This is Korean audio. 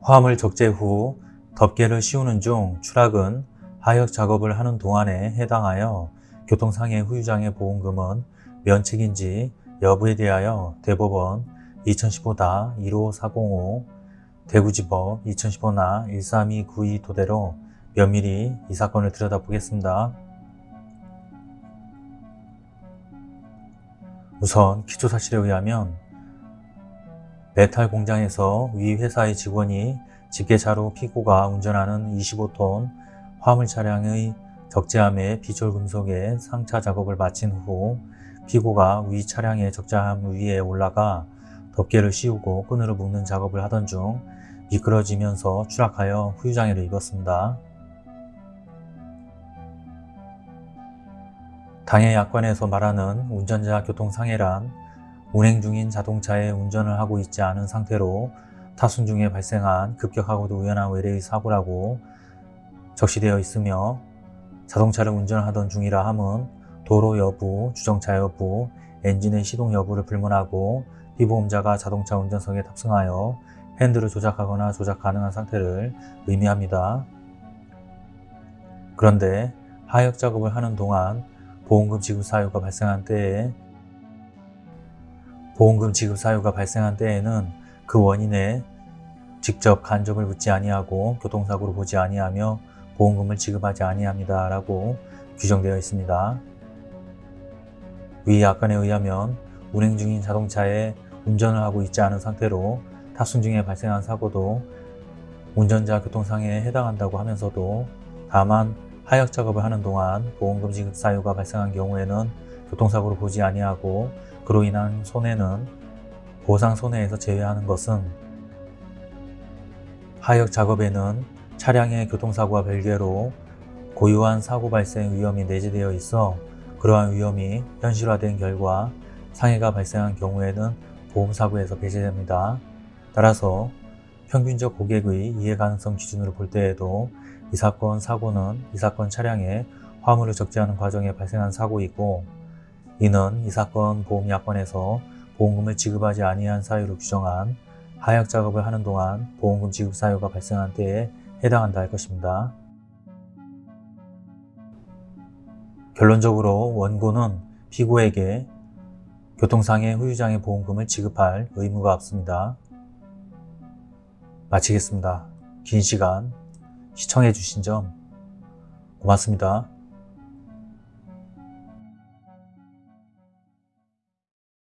화물 적재 후 덮개를 씌우는 중 추락은 하역 작업을 하는 동안에 해당하여 교통상해 후유장애 보험금은 면책인지 여부에 대하여 대법원 2015-15405 대구지법 2015나 13292 토대로 면밀히 이 사건을 들여다보겠습니다. 우선 기초사실에 의하면 메탈 공장에서 위 회사의 직원이 집게차로 피고가 운전하는 25톤 화물 차량의 적재함의 비철금속의 상차 작업을 마친 후 피고가 위 차량의 적재함 위에 올라가 덮개를 씌우고 끈으로 묶는 작업을 하던 중 미끄러지면서 추락하여 후유장애를 입었습니다. 당해 약관에서 말하는 운전자 교통상해란 운행 중인 자동차에 운전을 하고 있지 않은 상태로 타순 중에 발생한 급격하고도 우연한 외래의 사고라고 적시되어 있으며 자동차를 운전하던 중이라 함은 도로 여부, 주정차 여부, 엔진의 시동 여부를 불문하고 피보험자가 자동차 운전석에 탑승하여 핸들을 조작하거나 조작 가능한 상태를 의미합니다. 그런데 하역 작업을 하는 동안 보험금 지급 사유가 발생한 때에 보험금 지급 사유가 발생한 때에는 그 원인에 직접 간접을 묻지 아니하고 교통사고로 보지 아니하며 보험금을 지급하지 아니합니다. 라고 규정되어 있습니다. 위 약관에 의하면 운행 중인 자동차에 운전을 하고 있지 않은 상태로 탑승 중에 발생한 사고도 운전자 교통상해에 해당한다고 하면서도 다만 하역 작업을 하는 동안 보험금 지급 사유가 발생한 경우에는 교통사고로 보지 아니하고 그로 인한 손해는 보상 손해에서 제외하는 것은 하역 작업에는 차량의 교통사고와 별개로 고유한 사고 발생 위험이 내재되어 있어 그러한 위험이 현실화된 결과 상해가 발생한 경우에는 보험사고에서 배제됩니다. 따라서 평균적 고객의 이해가능성 기준으로 볼 때에도 이 사건 사고는 이 사건 차량에 화물을 적재하는 과정에 발생한 사고이고 이는 이 사건 보험약관에서 보험금을 지급하지 아니한 사유로 규정한 하역 작업을 하는 동안 보험금 지급 사유가 발생한 때에 해당한다 할 것입니다. 결론적으로 원고는 피고에게 교통상해 후유장애 보험금을 지급할 의무가 없습니다. 마치겠습니다. 긴 시간 시청해 주신 점 고맙습니다.